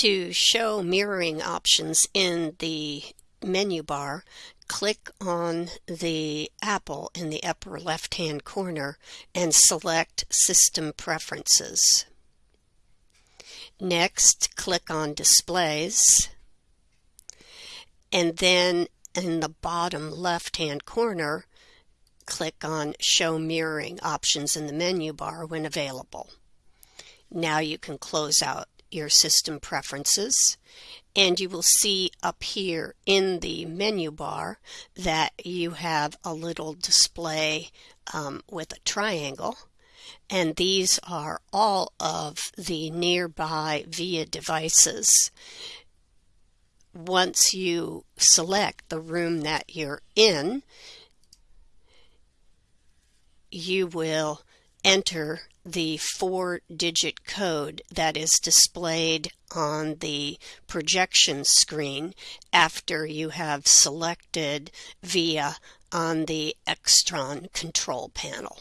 To show mirroring options in the menu bar, click on the apple in the upper left hand corner and select System Preferences. Next, click on Displays and then in the bottom left hand corner, click on Show Mirroring options in the menu bar when available. Now you can close out your system preferences and you will see up here in the menu bar that you have a little display um, with a triangle and these are all of the nearby VIA devices. Once you select the room that you're in, you will enter the four digit code that is displayed on the projection screen after you have selected VIA on the Extron control panel.